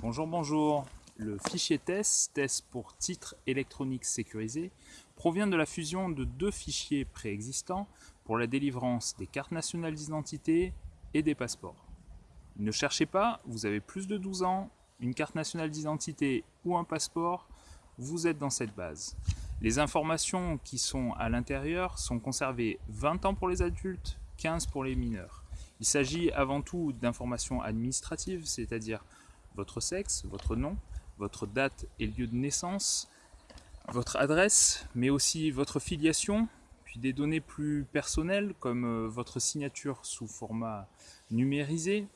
Bonjour, bonjour. Le fichier TES, TES pour titre électronique sécurisé, provient de la fusion de deux fichiers préexistants pour la délivrance des cartes nationales d'identité et des passeports. Ne cherchez pas, vous avez plus de 12 ans, une carte nationale d'identité ou un passeport, vous êtes dans cette base. Les informations qui sont à l'intérieur sont conservées 20 ans pour les adultes, 15 pour les mineurs. Il s'agit avant tout d'informations administratives, c'est-à-dire votre sexe, votre nom, votre date et lieu de naissance, votre adresse, mais aussi votre filiation, puis des données plus personnelles comme euh, votre signature sous format numérisé,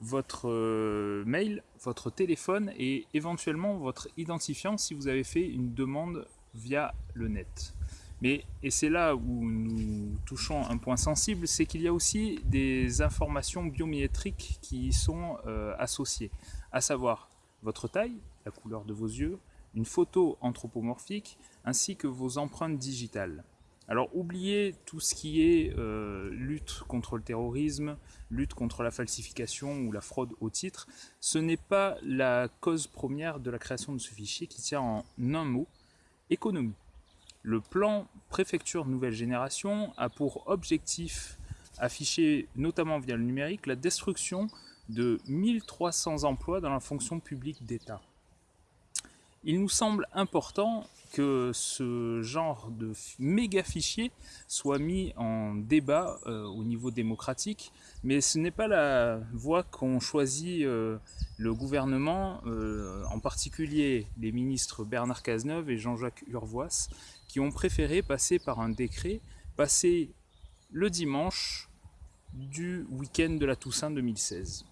votre euh, mail, votre téléphone et éventuellement votre identifiant si vous avez fait une demande via le net. Mais, et c'est là où nous touchons un point sensible, c'est qu'il y a aussi des informations biométriques qui y sont euh, associées, à savoir votre taille, la couleur de vos yeux, une photo anthropomorphique, ainsi que vos empreintes digitales. Alors oubliez tout ce qui est euh, lutte contre le terrorisme, lutte contre la falsification ou la fraude au titre. Ce n'est pas la cause première de la création de ce fichier qui tient en un mot, économie. Le plan préfecture nouvelle génération a pour objectif affiché notamment via le numérique la destruction de 1300 emplois dans la fonction publique d'État. Il nous semble important que ce genre de méga fichier soit mis en débat euh, au niveau démocratique, mais ce n'est pas la voie qu'ont choisi euh, le gouvernement, euh, en particulier les ministres Bernard Cazeneuve et Jean-Jacques Urvoas, qui ont préféré passer par un décret, passer le dimanche du week-end de la Toussaint 2016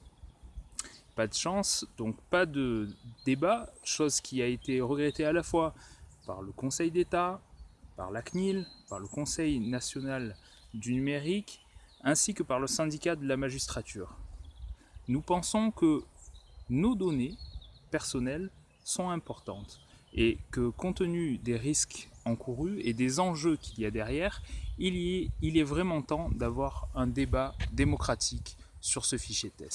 pas de chance, donc pas de débat, chose qui a été regrettée à la fois par le Conseil d'État, par la CNIL, par le Conseil national du numérique, ainsi que par le syndicat de la magistrature. Nous pensons que nos données personnelles sont importantes et que compte tenu des risques encourus et des enjeux qu'il y a derrière, il, est vraiment temps d'avoir un débat démocratique sur ce fichier TES.